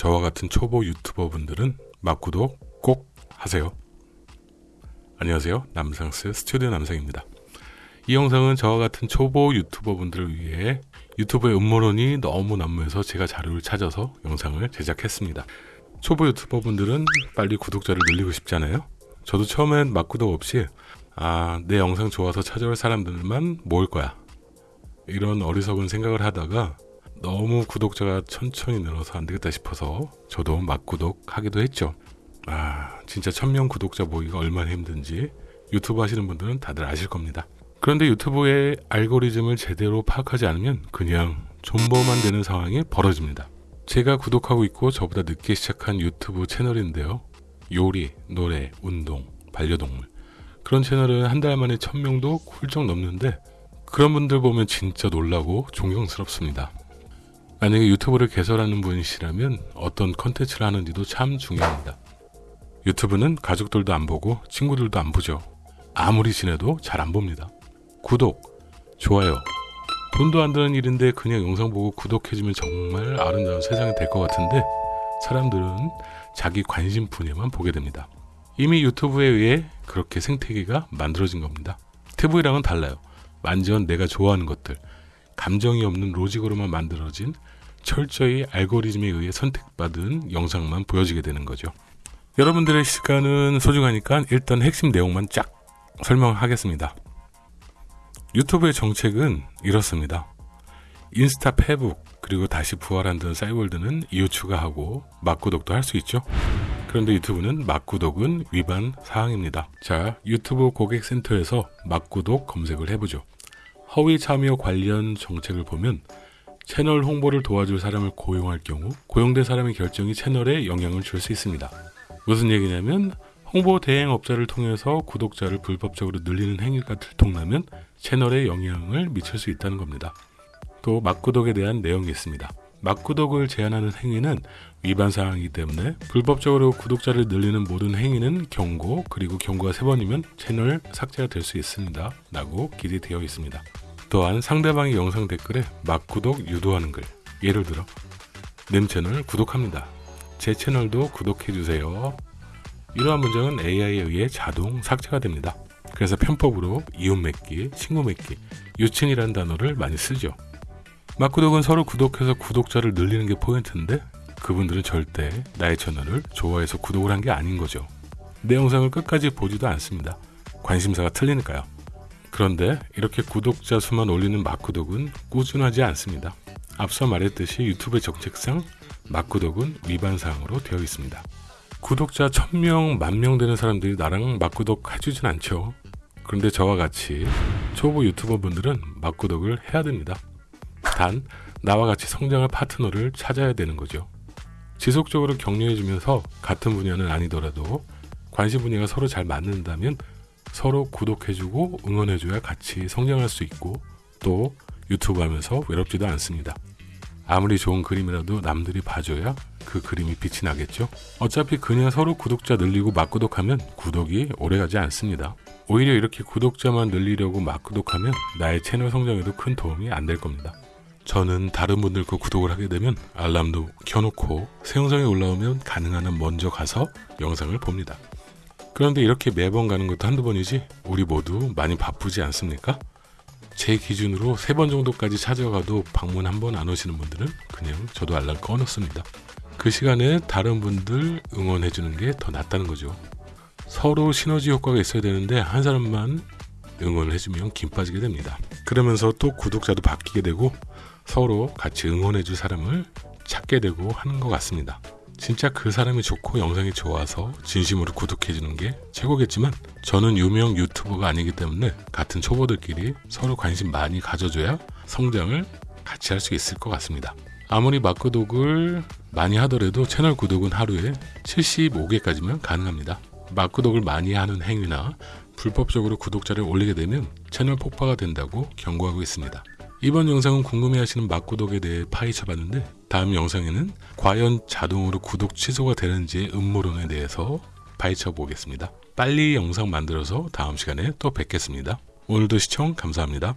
저와 같은 초보 유튜버 분들은 막구독 꼭 하세요. 안녕하세요. 남상스 스튜디오 남상입니다. 이 영상은 저와 같은 초보 유튜버 분들을 위해 유튜브의 음모론이 너무 난무해서 제가 자료를 찾아서 영상을 제작했습니다. 초보 유튜버 분들은 빨리 구독자를 늘리고 싶잖아요. 저도 처음엔 막구독 없이 아, 내 영상 좋아서 찾아올 사람들만 모을 거야. 이런 어리석은 생각을 하다가 너무 구독자가 천천히 늘어서 안 되겠다 싶어서 저도 막구독 하기도 했죠. 아, 진짜 천명 구독자 모기가 얼마나 힘든지 유튜브 하시는 분들은 다들 아실 겁니다. 그런데 유튜브의 알고리즘을 제대로 파악하지 않으면 그냥 존버만 되는 상황이 벌어집니다. 제가 구독하고 있고 저보다 늦게 시작한 유튜브 채널인데요. 요리, 노래, 운동, 반려동물 그런 채널은 한 달 만에 천명도 훌쩍 넘는데 그런 분들 보면 진짜 놀라고 존경스럽습니다. 만약에 유튜브를 개설하는 분이시라면 어떤 컨텐츠를 하는지도 참 중요합니다. 유튜브는 가족들도 안 보고 친구들도 안 보죠. 아무리 지내도 잘 안 봅니다. 구독, 좋아요. 돈도 안 드는 일인데 그냥 영상 보고 구독해주면 정말 아름다운 세상이 될 것 같은데 사람들은 자기 관심 분야만 보게 됩니다. 이미 유튜브에 의해 그렇게 생태계가 만들어진 겁니다. TV랑은 달라요. 완전 내가 좋아하는 것들, 감정이 없는 로직으로만 만들어진 철저히 알고리즘에 의해 선택받은 영상만 보여지게 되는 거죠. 여러분들의 시간은 소중하니까 일단 핵심 내용만 쫙 설명하겠습니다. 유튜브의 정책은 이렇습니다. 인스타, 페북, 그리고 다시 부활한다는 사이월드는 이후 추가하고 막구독도 할 수 있죠. 그런데 유튜브는 막구독은 위반 사항입니다. 자, 유튜브 고객센터에서 막구독 검색을 해보죠. 허위 참여 관련 정책을 보면 채널 홍보를 도와줄 사람을 고용할 경우 고용된 사람의 결정이 채널에 영향을 줄 수 있습니다. 무슨 얘기냐면 홍보 대행업자를 통해서 구독자를 불법적으로 늘리는 행위가 들통나면 채널에 영향을 미칠 수 있다는 겁니다. 또 막구독에 대한 내용이 있습니다. 막구독을 제한하는 행위는 위반 사항이기 때문에 불법적으로 구독자를 늘리는 모든 행위는 경고 그리고 경고가 세 번이면 채널 삭제가 될 수 있습니다. 라고 기재되어 있습니다. 또한 상대방의 영상 댓글에 막구독 유도하는 글 예를 들어 님 채널 구독합니다. 제 채널도 구독해주세요. 이러한 문장은 AI에 의해 자동 삭제가 됩니다. 그래서 편법으로 이웃 맺기, 친구 맺기, 유친이라는 단어를 많이 쓰죠. 막구독은 서로 구독해서 구독자를 늘리는 게 포인트인데 그분들은 절대 나의 채널을 좋아해서 구독을 한 게 아닌 거죠. 내 영상을 끝까지 보지도 않습니다. 관심사가 틀리니까요. 그런데 이렇게 구독자 수만 올리는 막구독은 꾸준하지 않습니다. 앞서 말했듯이 유튜브 정책상 막구독은 위반 사항으로 되어 있습니다. 구독자 1000명, 만명 되는 사람들이 나랑 막구독 해주진 않죠. 그런데 저와 같이 초보 유튜버 분들은 막구독을 해야 됩니다. 단, 나와 같이 성장할 파트너를 찾아야 되는 거죠. 지속적으로 격려해주면서 같은 분야는 아니더라도 관심 분야가 서로 잘 맞는다면 서로 구독해주고 응원해줘야 같이 성장할 수 있고 또 유튜브 하면서 외롭지도 않습니다. 아무리 좋은 그림이라도 남들이 봐줘야 그 그림이 빛이 나겠죠? 어차피 그냥 서로 구독자 늘리고 막구독하면 구독이 오래가지 않습니다. 오히려 이렇게 구독자만 늘리려고 막구독하면 나의 채널 성장에도 큰 도움이 안 될 겁니다. 저는 다른 분들 거 구독을 하게 되면 알람도 켜놓고 새 영상이 올라오면 가능한 한 먼저 가서 영상을 봅니다. 그런데 이렇게 매번 가는 것도 한두 번이지 우리 모두 많이 바쁘지 않습니까? 제 기준으로 세 번 정도까지 찾아가도 방문 한 번 안 오시는 분들은 그냥 저도 알람 꺼놓습니다. 그 시간에 다른 분들 응원해 주는 게 더 낫다는 거죠. 서로 시너지 효과가 있어야 되는데 한 사람만 응원을 해주면 김 빠지게 됩니다. 그러면서 또 구독자도 바뀌게 되고 서로 같이 응원해 줄 사람을 찾게 되고 하는 것 같습니다. 진짜 그 사람이 좋고 영상이 좋아서 진심으로 구독해 주는 게 최고겠지만 저는 유명 유튜버가 아니기 때문에 같은 초보들끼리 서로 관심 많이 가져줘야 성장을 같이 할 수 있을 것 같습니다. 아무리 막구독을 많이 하더라도 채널 구독은 하루에 75개까지면 가능합니다. 막구독을 많이 하는 행위나 불법적으로 구독자를 올리게 되면 채널 폭파가 된다고 경고하고 있습니다. 이번 영상은 궁금해하시는 막구독에 대해 파헤쳐봤는데 다음 영상에는 과연 자동으로 구독 취소가 되는지의 음모론에 대해서 파헤쳐 보겠습니다. 빨리 영상 만들어서 다음 시간에 또 뵙겠습니다. 오늘도 시청 감사합니다.